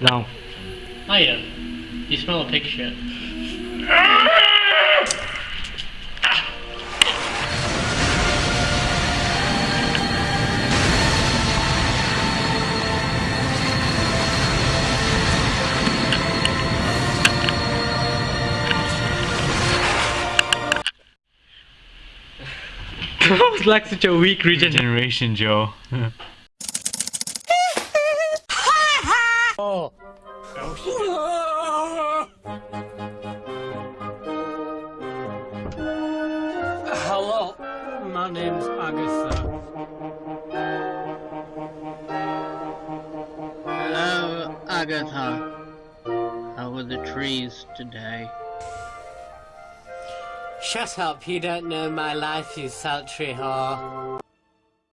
Now. yeah. You smell a pig shit. that was like such a weak region. Regeneration, Joe. Oh. Hello, my name's Agatha. Hello, Agatha. How are the trees today? Shut up, you don't know my life, you sultry whore.